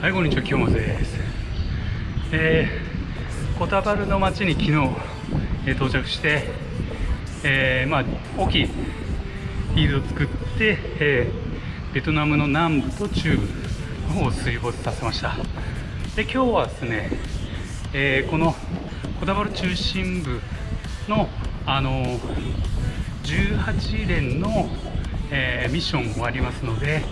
はいこんにちは清松ですえー、コタバルの町に昨日、えー、到着してえー、まあ大きいフィールドを作って、えー、ベトナムの南部と中部の方を水没させました。で今日はですね、えー、このコタバル中心部のあの18連の、えー、ミッション終わりますので、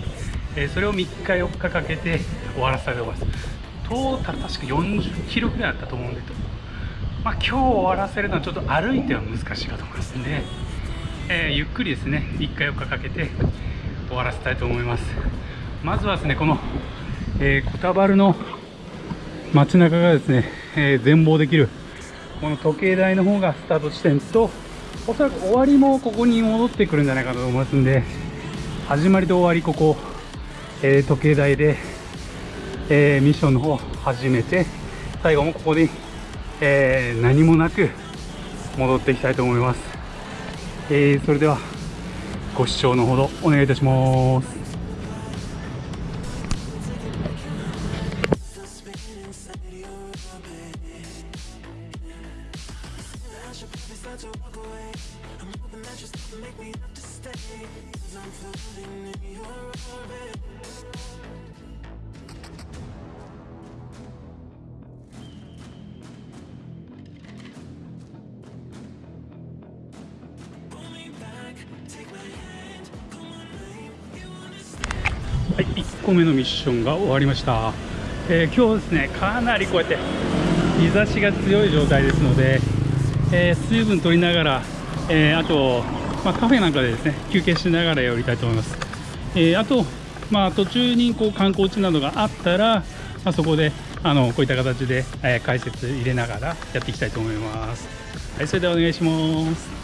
えー、それを3日4日かけて終わらせたいと思います。トータル確か40キロぐらいあったと思うんでまあ、今日終わらせるのはちょっと歩いては難しいかと思いますんで、えー、ゆっくりですね3日4日かけて終わらせたいと思います。まずはですねこの、えー、コタバルの街中がですね、えー、全貌できるこの時計台の方がスタート地点とおそらく終わりもここに戻ってくるんじゃないかと思いますんで始まりと終わりここ、えー、時計台で、えー、ミッションの方始めて最後もここに、えー、何もなく戻っていきたいと思います、え、それではご視聴のほどお願いいたします。ミッションが終わりました、えー、今日ですねかなりこうやって日差しが強い状態ですので、えー、水分取りながら、えー、あと、まあ、カフェなんかでですね休憩しながらやりたいと思います、えあと、まあ、途中にこう観光地などがあったら、まあ、そこであのこういった形で、え解説入れながらやっていきたいと思います。はいそれではお願いします。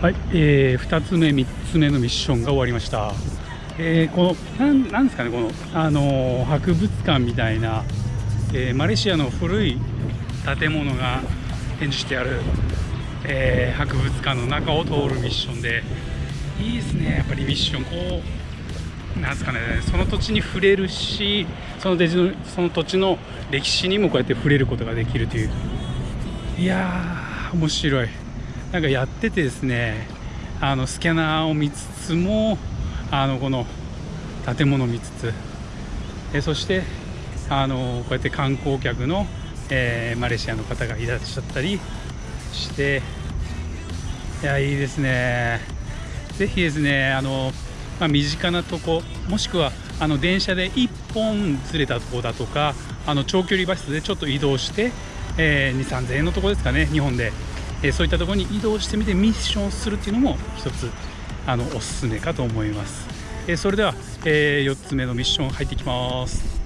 はい、えー、2つ目、3つ目のミッションが終わりました。えー、このなんなんですかね、この、あのー、博物館みたいな、えー、マレーシアの古い建物が展示してある、えー、博物館の中を通るミッションでいいですね。やっぱりミッションこうなんすかね。その土地に触れるしそののその土地の歴史にもこうやって触れることができるという。いやー面白い。なんかやっててですねあのスキャナーを見つつもあのこの建物を見つつえそしてあのこうやって観光客のえー、マレーシアの方がいらっしゃったりしていやいいですね。ぜひですねあの、まあ、身近なとこもしくはあの電車で1本ずれたとこだとかあの長距離バスでちょっと移動して、えー、2 3 0 0円のとこですかね日本で、えー、そういったところに移動してみてミッションするっていうのも一つあのおすすめかと思います、えー、それでは、え4つ目のミッション入っていきます。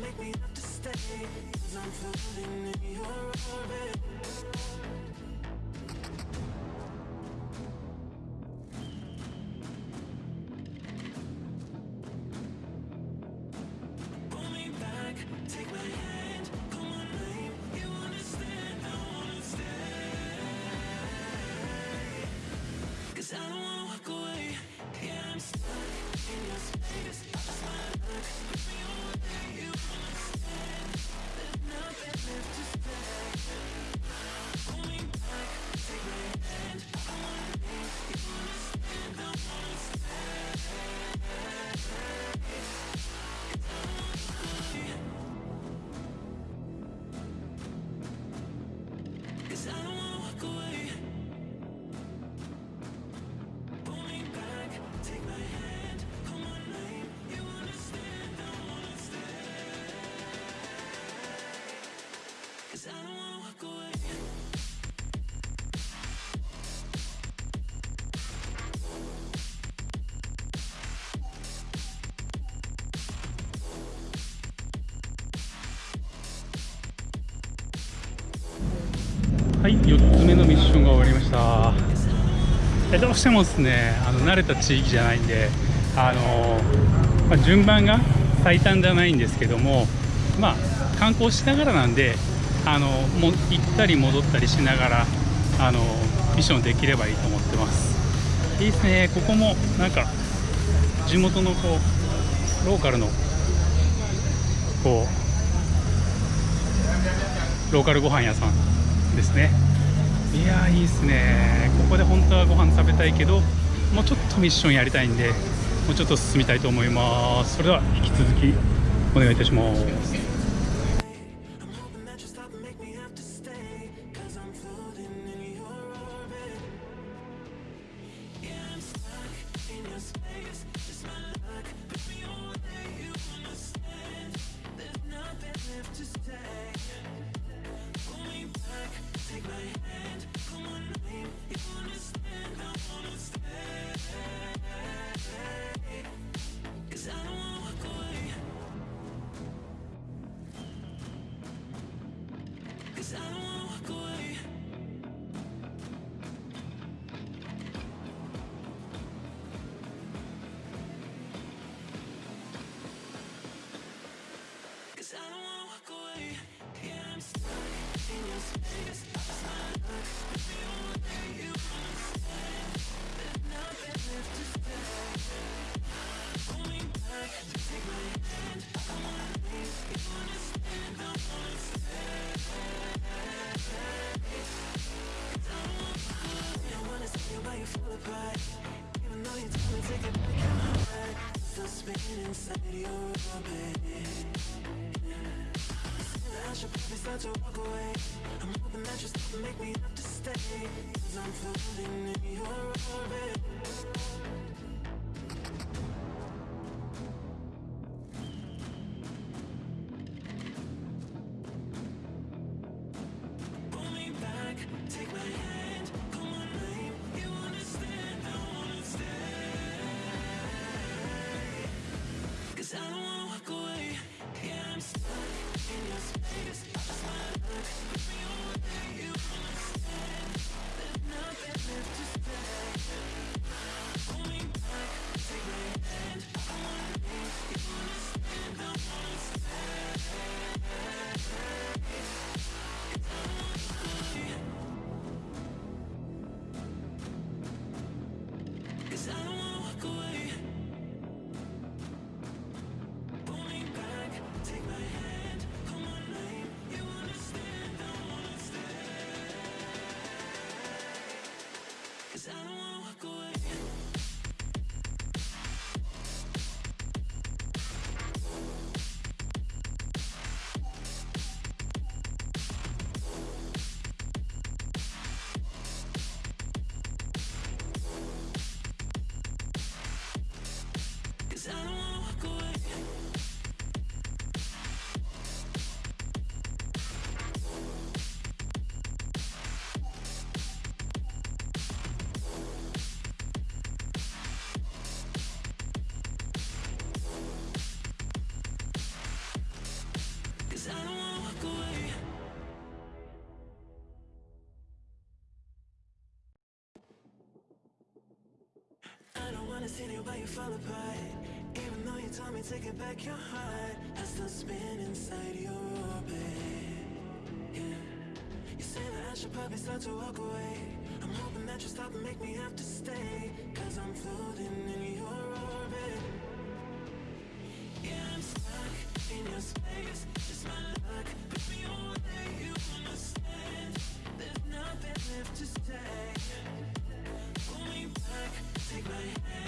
make me have to stay Cause I'm floating in your orbit. はい4つ目のミッションが終わりました。えどうしてもですねあの慣れた地域じゃないんであの、まあ、順番が最短じゃないんですけどもまあ観光しながらなんであのも行ったり戻ったりしながらあのミッションできればいいと思ってます。いいですね。ここもなんか地元のこうローカルのこうローカルご飯屋さんですね。やーいいですね。ここで本当はご飯食べたいけどもうちょっとミッションやりたいんでもうちょっと進みたいと思います。それでは引き続きお願いいたします。Wanna see you fall apart. Even though you told me to get back your heart I still spin inside your orbit. Yeah. You say that I should probably start to walk away. I'm hoping that you stop and make me have to stay Cause I'm floating in your orbit. Yeah, I'm stuck in your space. It's my luck, put me away, you understand There's nothing left to say. Pull me back, take my hand,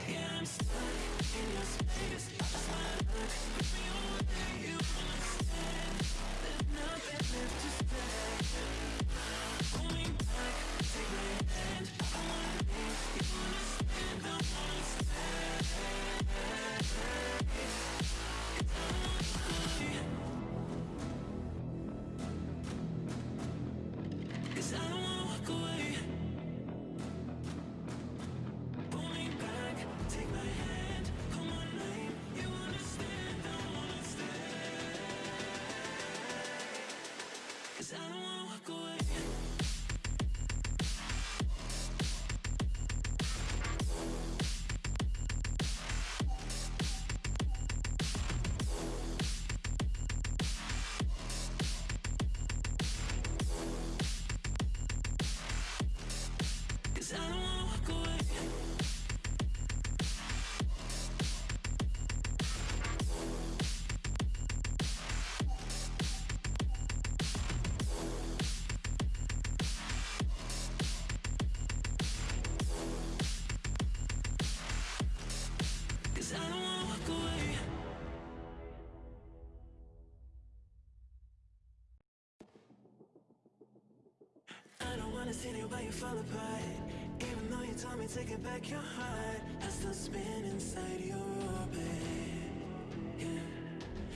Yeah, I'm stuck in your space. Just my luck, put me away. You understand, I don't wanna see you, but you fall apart. Even though you told me take it back your heart, I still spin inside your orbit. Yeah.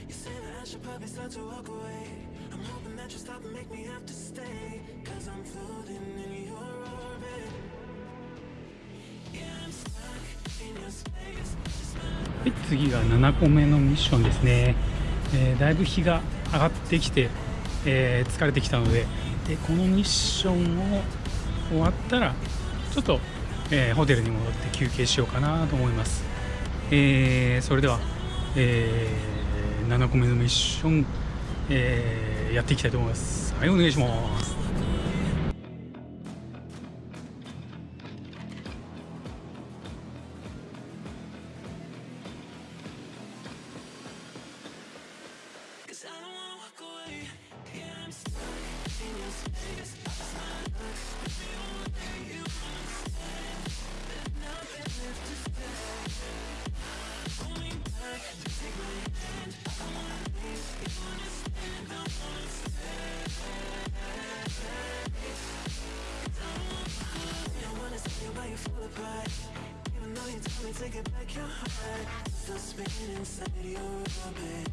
You say that I should probably start to walk away. I'm hoping that you stop and make me have to stay. Cause I'm floating in your orbit. Yeah, I'm stuck in your space. はい、次が7個目のミッションですね、えーだいぶ日が上がってきて、えー疲れてきたのででこのミッションを終わったらちょっと、えーホテルに戻って休憩しようかなと思います、えーそれでは、えー7個目のミッション、えーやっていきたいと思います。はいお願いします。You fall apart. Even though you told me take it back your heart, still spinning inside your orbit.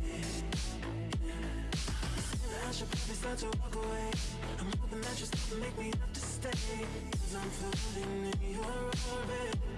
I should probably start to walk away. I'm hoping that you and make me have to stay. Cause I'm floating in your orbit.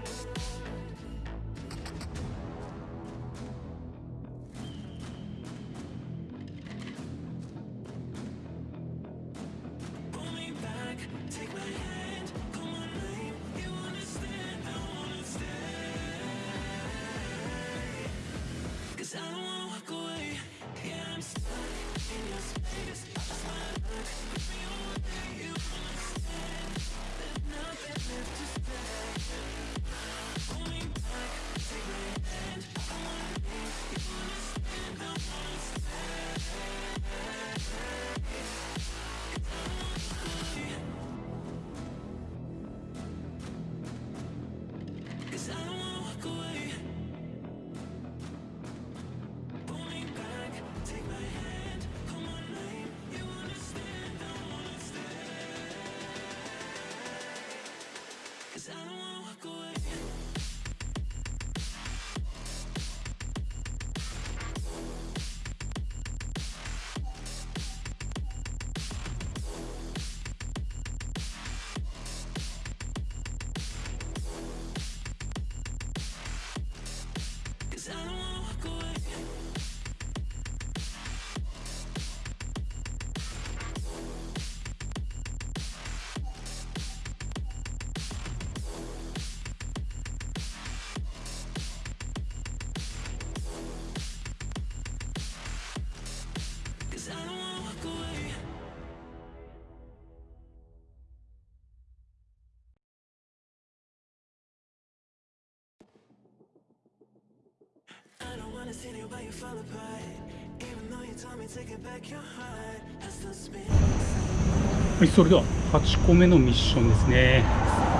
はい、それでは8個目のミッションですね。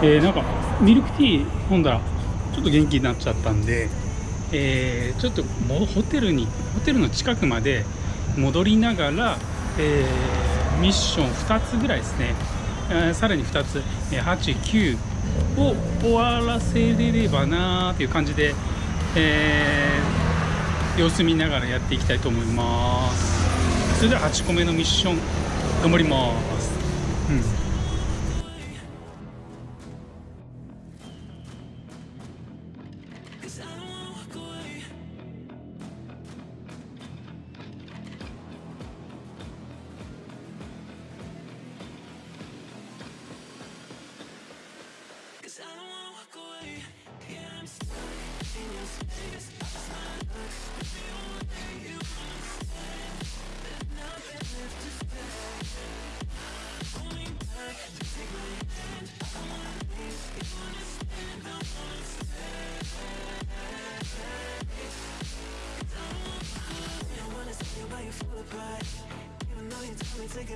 えー、なんかミルクティー飲んだらちょっと元気になっちゃったんで、えー、ちょっともホテルにホテルの近くまで戻りながら、えーミッション2つぐらいですね、えーさらに2つ、え8、9を終わらせれればなーっていう感じで、え様子見ながらやっていきたいと思います。それでは8個目のミッション頑張ります。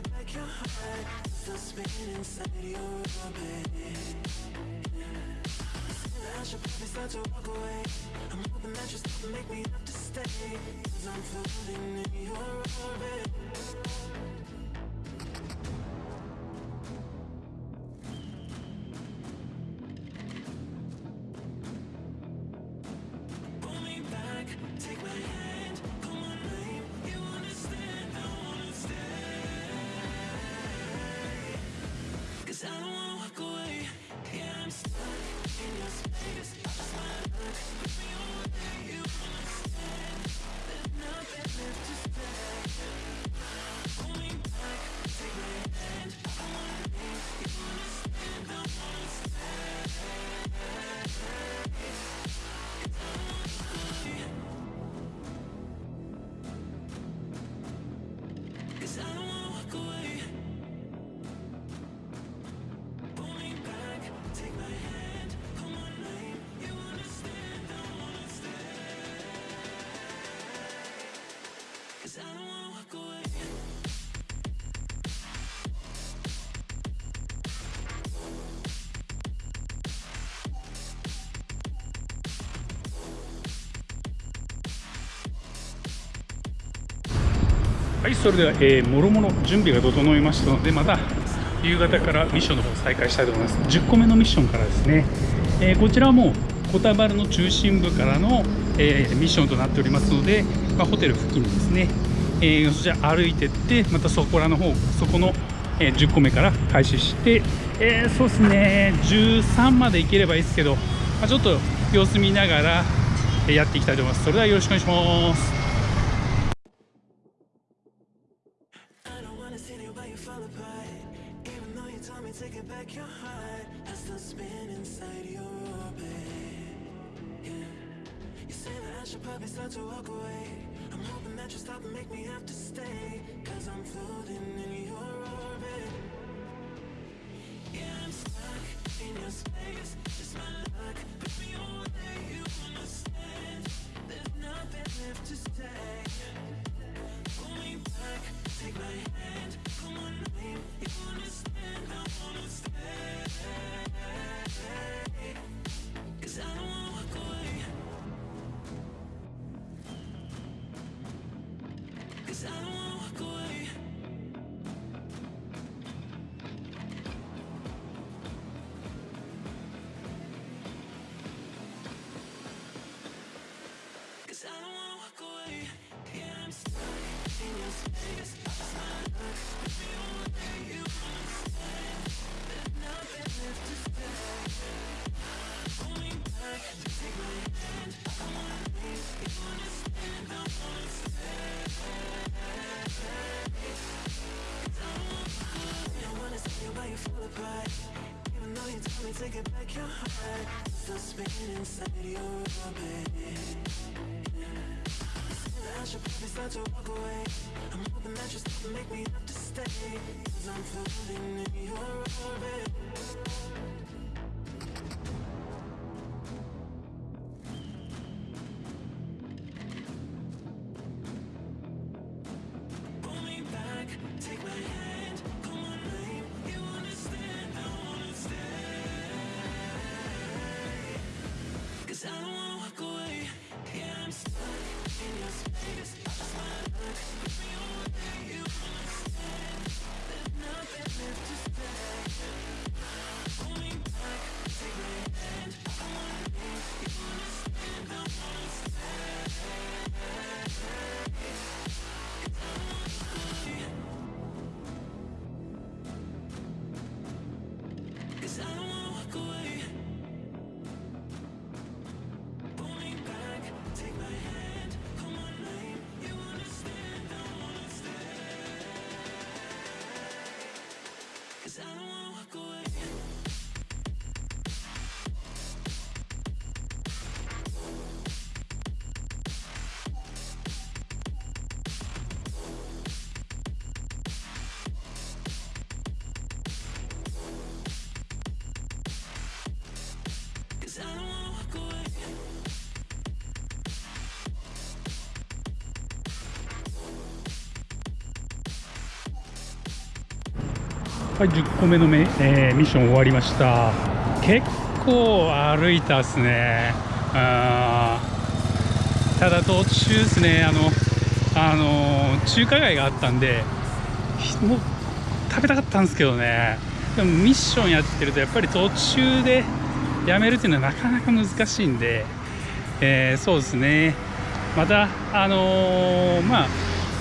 Back your heart, still spinning inside your orbit. I should probably start to walk away. I'm hoping that you stop and make me have to stay. Cause I'm floating in your orbit. はい、それでは、えー、もろもろ準備が整いましたので、また夕方からミッションの方再開したいと思います。10個目のミッションからですね、えーこちらはもうコタバルの中心部からの、えーミッションとなっておりますので、まあ、ホテル付近ですね、えーそちら歩いてって、またそこらの方、そこの、え10個目から開始して、えーそうですね、13まで行ければいいですけど、まあ、ちょっと様子見ながらやっていきたいと思います。それではよろしくお願いします。Me have to stay. Cause I'm floating in your orbit. Yeah, I'm stuck in your space. It's my luck. Put me away, you understand. There's nothing left to say. Pull me back, take my hand, call my name. You understand, inside your orbit. I should probably start to walk away. I'm hoping that you stop and make me have to stay. Cause I'm floating in your orbit. はい10個目のめ、えーミッション終わりました。結構歩いたっすね。あただ途中ですね。あのあの中華街があったんでもう食べたかったんですけどね。でもミッションやってるとやっぱり途中でやめるっていうのはなかなか難しいんで、えーそうですね。またあのーまあ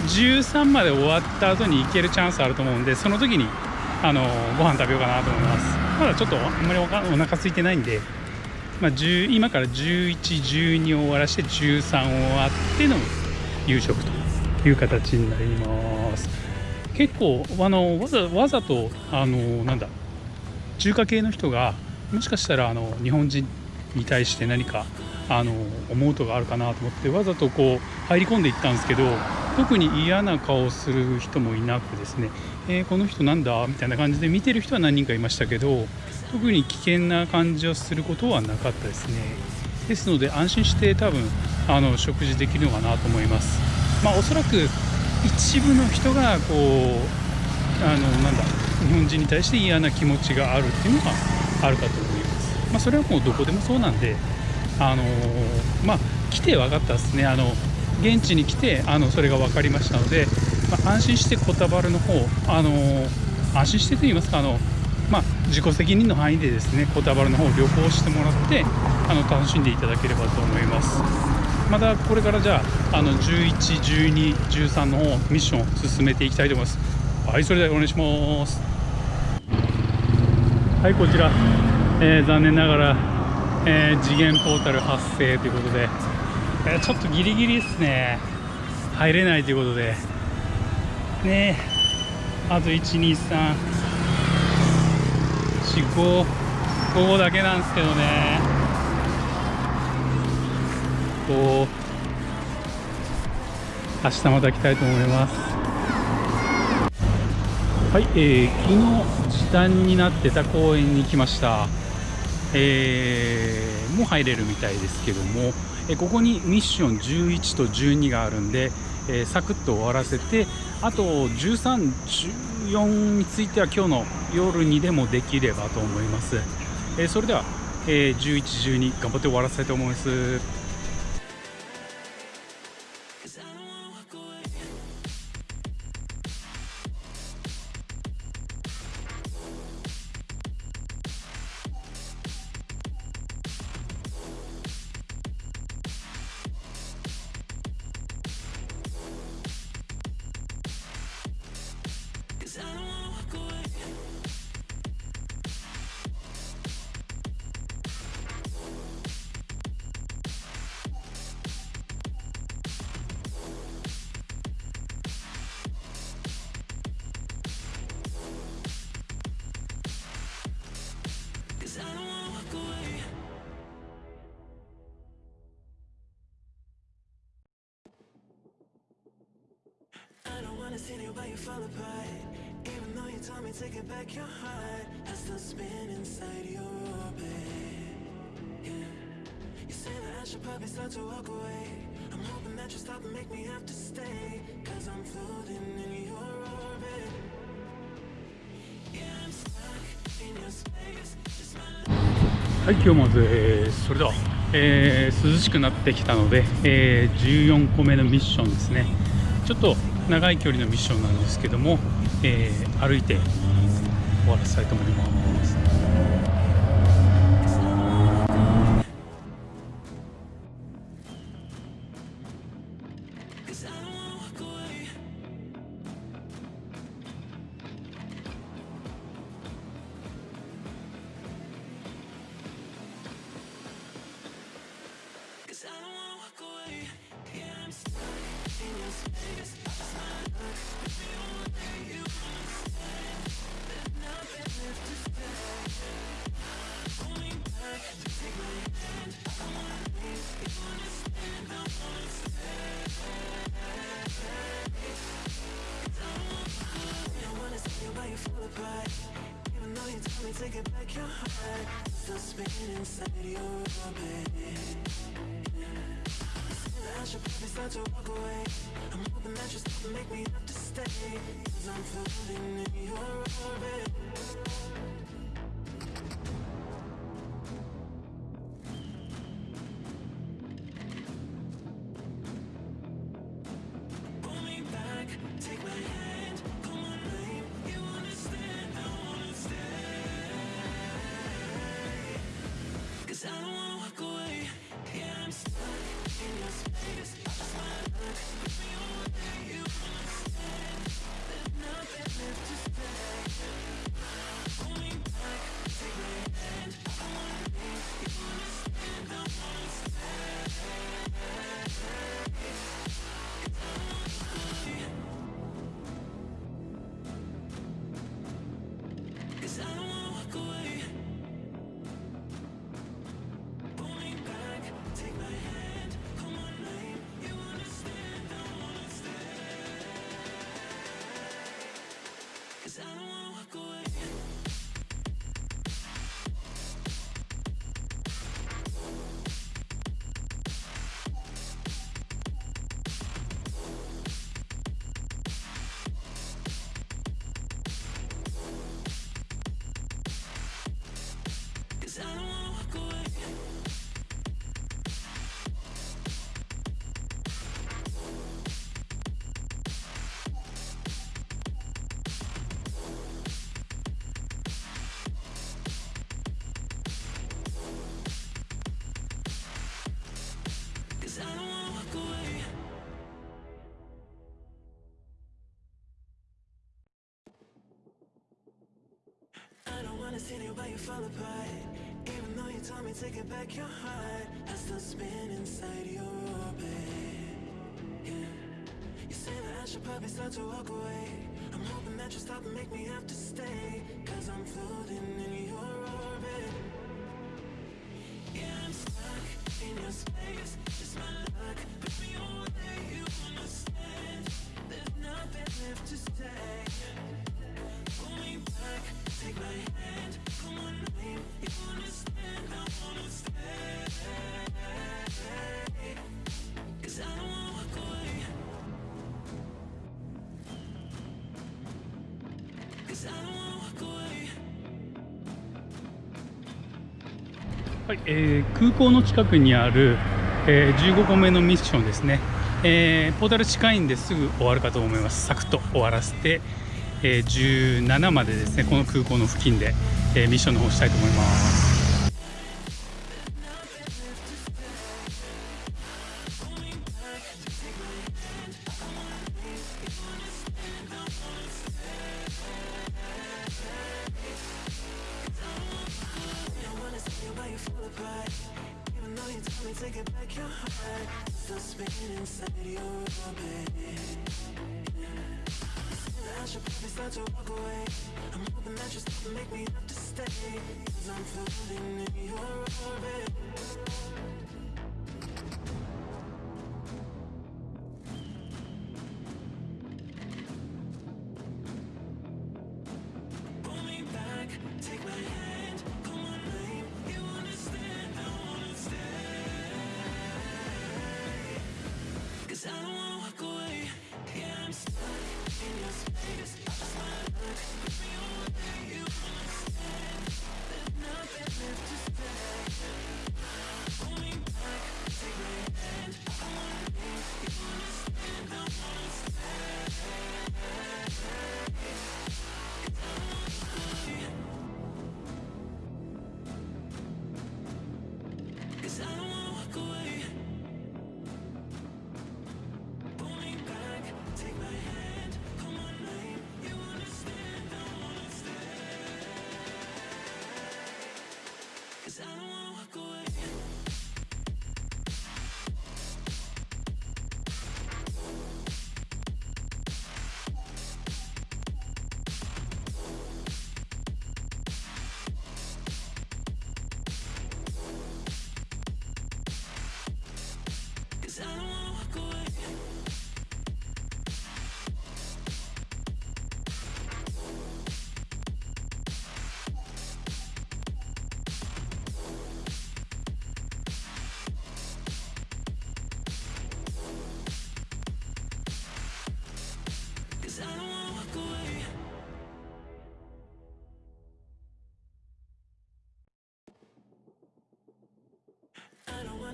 13まで終わった後に行けるチャンスあると思うんでその時にあのご飯食べようかなと思います。まだちょっとあんまりお腹空いてないんで、まあ、10今から1112を終わらして13終わっての夕食という形になります。結構あのわざわざとあのなんだ中華系の人がもしかしたらあの日本人に対して何かあの思うとがあるかなと思ってわざとこう入り込んでいったんですけど特に嫌な顔をする人もいなくですね、えーこの人なんだみたいな感じで見てる人は何人かいましたけど特に危険な感じをすることはなかったですね。ですので安心して多分あの食事できるのかなと思います。まあおそらく一部の人がこうあのなんだ日本人に対して嫌な気持ちがあるっていうのがあるかと思います、まあ、それはもうどこでもそうなんであのまあ来て分かったですね。あの現地に来てあのそれが分かりましたので、まあ、安心してコタバルの方あの安心してと言いますかあのまあ、自己責任の範囲でですねコタバルの方を旅行してもらってあの楽しんでいただければと思います。またこれからじゃああの11、12、13の方ミッションを進めていきたいと思います。はいそれではお願いします。はいこちら、えー残念ながら、えー次元ポータル発生ということで、えーちょっとギリギリですね入れないということでねあと123 4、5、5だけなんですけどね。こう、明日また来たいと思います。はい、えー、昨日時短になってた公園に来ました。えー、もう入れるみたいですけども、えここにミッション11と12があるんで、えーサクッと終わらせてあと13、14については今日の夜にでもできればと思います、えーそれでは、えー11、12頑張って終わらせたいと思います。Like you, but you fall apart. Even though you told me to get back your heart, I still spin inside your orbit. Yeah. You say that I should probably start to walk away. I'm hoping that you stop and make me have to stay. Cause I'm floating in your orbit. Yeah, I'm stuck in your space. Just my life はい今日まず、えーそれでは、えー涼しくなってきたので、えー14個目のミッションですねちょっと長い距離のミッションなんですけども、えー歩いて終わらせたいと思います「you fall apart. Even though you told me to get back your heart, still spinning inside your orbit. I should probably start to walk away. I'm hoping that you stop and make me have to stay. Cause I'm floating in your orbit. I don't wanna see you, but you apart. Even though you told me to get back your heart, I still spin inside your orbit. Yeah. You say that I should probably start to walk away. I'm hoping that you stop and make me have to stay. Cause I'm floating in your orbit. Yeah, I'm stuck in your space. Just my luck. Me you understand. There's nothing left to say. Pull me back, take my hand, はいえー空港の近くにある、えー15個目のミッションですね、えーポータル近いんですぐ終わるかと思います。サクッと終わらせて、えー17までですねこの空港の付近で、えー、ミッションの方したいと思います。Take it back your heart, still spinning inside your orbit. I should probably start to walk away. I'm hoping that you still make me have to stay. Cause I'm floating in your orbit. Cause I don't wanna walk away.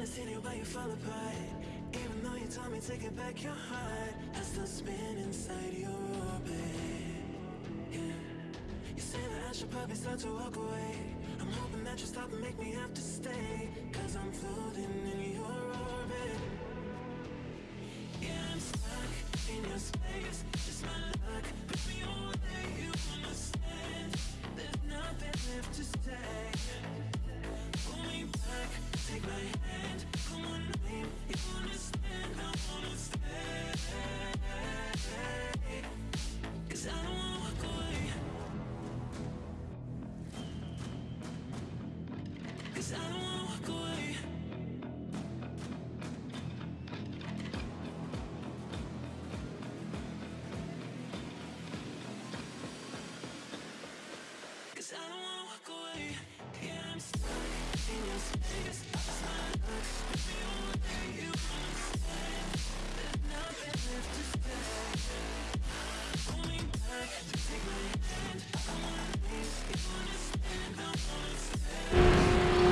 Wanna see you, but you fall apart. Even though you told me to get back your heart, I still spin inside your orbit. Yeah. You say that I should probably start to walk away. I'm hoping that you stop and make me have to stay. Cause I'm floating in your orbit. Yeah, I'm stuck in your space. Just my luck. You understand. There's nothing left to say. Pull me back, take my hand. Come on, name, you understand. I wanna. Cause I don't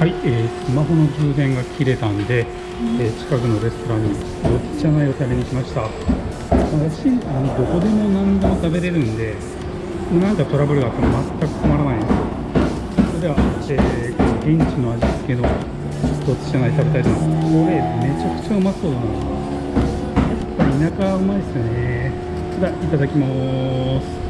はい、えースマホの充電が切れたんで、えー近くのレストランによっちゃないを食べに来ました。私あのどこでも何でも食べれるんでなんかトラブルがあっても全く困らないんですよ。それでは、えーこの現地の味付けのどっちじゃない食べたいと思います。これめちゃくちゃうまそうだな。やっぱ田舎はうまいですよね。ではいただきます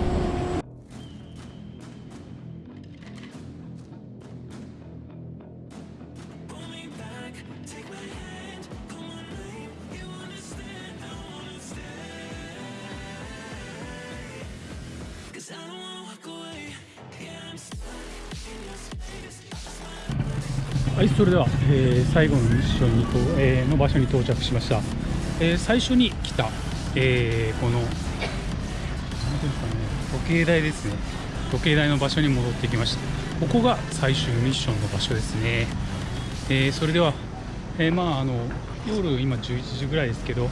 それでは、えー最後のミッションにと、えーの場所に到着しました。えー最初に来た、えーこの、なんていうんですかね、時計台ですね。時計台の場所に戻ってきました。ここが最終ミッションの場所ですね。えーそれでは、えーまああの夜今11時ぐらいですけど、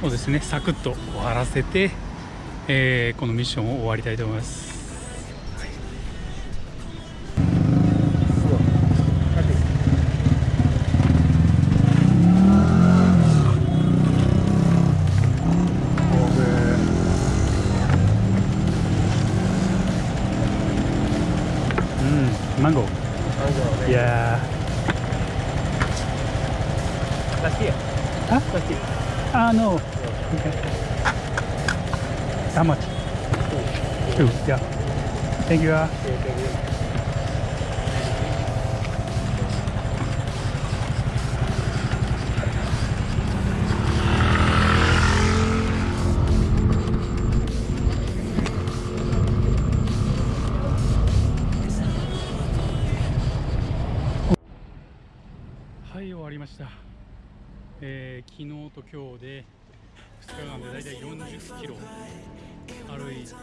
そうですね、サクッと終わらせて、えーこのミッションを終わりたいと思います。How much? Two, yeah. Thank you. uh. はい、終わりました。えー昨日と今日で2日間でだいたい40キロ歩いた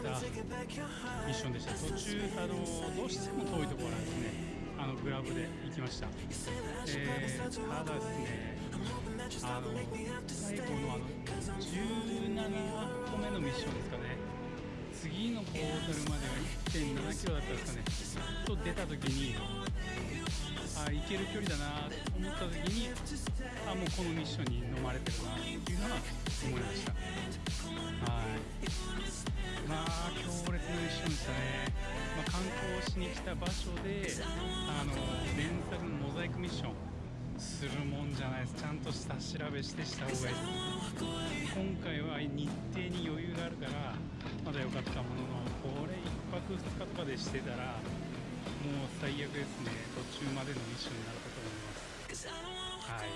ミッションでした。途中あのどうしても遠いところなんですね。あのグラブで行きました。えーただですね、あの最後のあの17個目のミッションですかね。次のポータルまでは1.7キロだったんですかね。と出た時に。あ行ける距離だなと思った時にもうこのミッションに飲まれてるなっていうのは思いました。はい。まあ強烈なミッションでしたね、まあ、観光しに来た場所であの連作のモザイクミッションするもんじゃないです。ちゃんと下調べしてした方がいいで。す今回は日程に余裕があるからまだ良かったもののこれ1泊2日とかでしてたらもう最悪ですね。途中までのミッションになると。はい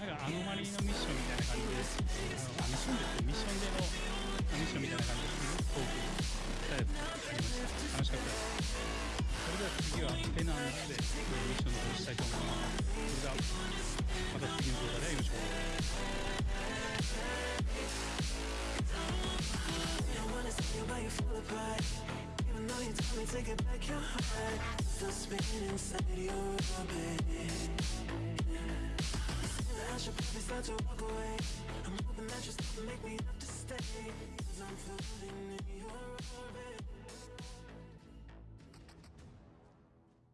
なんかアノマリーのミッションみたいな感じであのミッションですミッションでのミッションみたいな感じですごくトークしたやつありました楽しかったですそれでは次はペナンスでミッションの方したいと思いますそれではまた次の動画でよろしくお願いします Don't wanna see you, but you fall apart. Even though you told me to get back your heart, still spinning inside your orbit. I should probably start to walk away I'm hoping that you're still make me have to stay Cause I'm floating in your orbit